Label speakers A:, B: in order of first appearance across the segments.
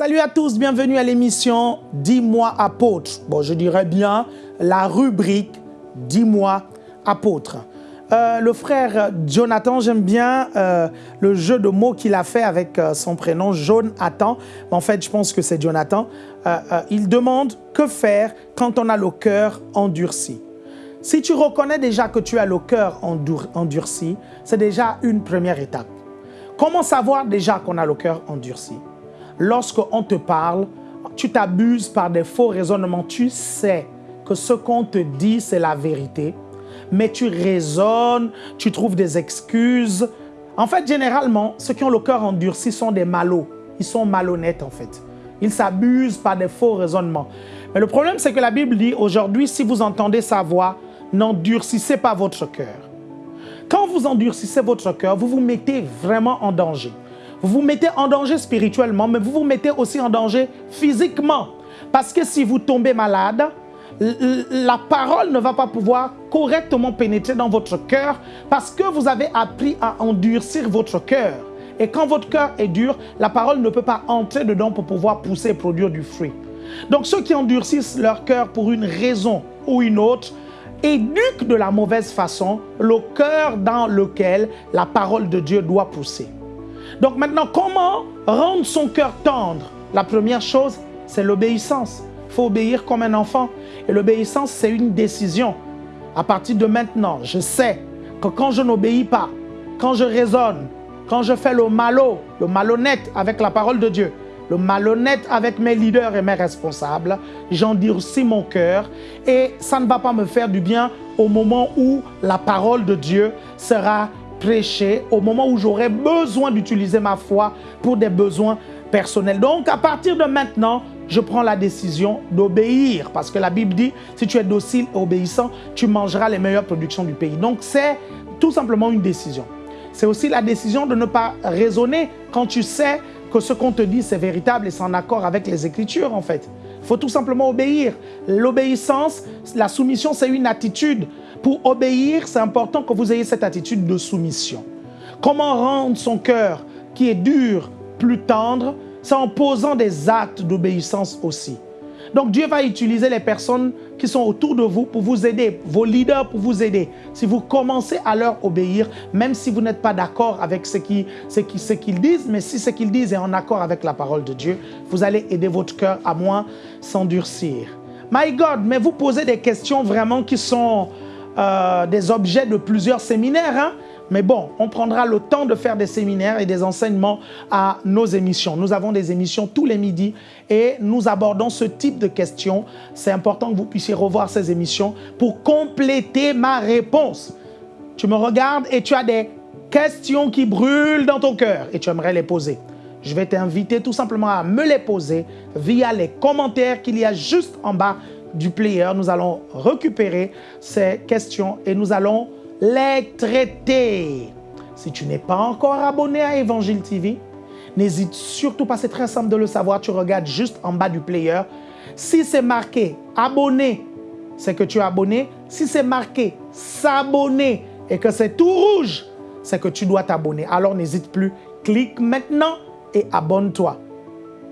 A: Salut à tous, bienvenue à l'émission Dis-moi apôtre. Bon, je dirais bien la rubrique Dis-moi apôtre. Euh, le frère Jonathan, j'aime bien euh, le jeu de mots qu'il a fait avec euh, son prénom, Jonathan. En fait, je pense que c'est Jonathan. il demande que faire quand on a le cœur endurci? Si tu reconnais déjà que tu as le cœur endurci, c'est déjà une première étape. Comment savoir déjà qu'on a le cœur endurci? Lorsqu'on te parle, tu t'abuses par des faux raisonnements. Tu sais que ce qu'on te dit, c'est la vérité, mais tu raisonnes, tu trouves des excuses. En fait, généralement, ceux qui ont le cœur endurci sont des malots. Ils sont malhonnêtes, en fait. Ils s'abusent par des faux raisonnements. Mais le problème, c'est que la Bible dit, aujourd'hui, si vous entendez sa voix, n'endurcissez pas votre cœur. Quand vous endurcissez votre cœur, vous vous mettez vraiment en danger. Vous vous mettez en danger spirituellement, mais vous vous mettez aussi en danger physiquement. Parce que si vous tombez malade, la parole ne va pas pouvoir correctement pénétrer dans votre cœur parce que vous avez appris à endurcir votre cœur. Et quand votre cœur est dur, la parole ne peut pas entrer dedans pour pouvoir pousser et produire du fruit. Donc ceux qui endurcissent leur cœur pour une raison ou une autre, éduque de la mauvaise façon le cœur dans lequel la parole de Dieu doit pousser. Donc maintenant, comment rendre son cœur tendre? La première chose, c'est l'obéissance. Il faut obéir comme un enfant. Et l'obéissance, c'est une décision. À partir de maintenant, je sais que quand je n'obéis pas, quand je raisonne, quand je fais le malo, le malhonnête avec la parole de Dieu, le malhonnête avec mes leaders et mes responsables, j'endurcis mon cœur et ça ne va pas me faire du bien au moment où la parole de Dieu sera prêchée, au moment où j'aurai besoin d'utiliser ma foi pour des besoins personnels. Donc à partir de maintenant, je prends la décision d'obéir parce que la Bible dit, si tu es docile et obéissant, tu mangeras les meilleures productions du pays. Donc c'est tout simplement une décision. C'est aussi la décision de ne pas raisonner quand tu sais que ce qu'on te dit, c'est véritable et c'est en accord avec les Écritures, en fait. Il faut tout simplement obéir. L'obéissance, la soumission, c'est une attitude. Pour obéir, c'est important que vous ayez cette attitude de soumission. Comment rendre son cœur, qui est dur, plus tendre C'est en posant des actes d'obéissance aussi. Donc Dieu va utiliser les personnes qui sont autour de vous pour vous aider, vos leaders pour vous aider. Si vous commencez à leur obéir, même si vous n'êtes pas d'accord avec ce qu'ils ce disent, mais si ce qu'ils disent est en accord avec la parole de Dieu, vous allez aider votre cœur à moins s'endurcir. My God, mais vous posez des questions vraiment qui sont euh, des objets de plusieurs séminaires. Hein? Mais bon, on prendra le temps de faire des séminaires et des enseignements à nos émissions. Nous avons des émissions tous les midis et nous abordons ce type de questions. C'est important que vous puissiez revoir ces émissions pour compléter ma réponse. Tu me regardes et tu as des questions qui brûlent dans ton cœur et tu aimerais les poser. Je vais t'inviter tout simplement à me les poser via les commentaires qu'il y a juste en bas du player. Nous allons récupérer ces questions et nous allons les traiter. Si tu n'es pas encore abonné à Évangile TV, n'hésite surtout pas, c'est très simple de le savoir, tu regardes juste en bas du player. Si c'est marqué abonné, c'est que tu es abonné. Si c'est marqué s'abonner et que c'est tout rouge, c'est que tu dois t'abonner. Alors n'hésite plus, clique maintenant et abonne-toi.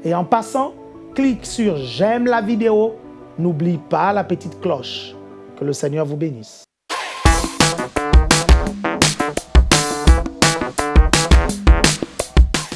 A: Et en passant, clique sur j'aime la vidéo. N'oublie pas la petite cloche. Que le Seigneur vous bénisse.